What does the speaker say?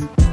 Bye.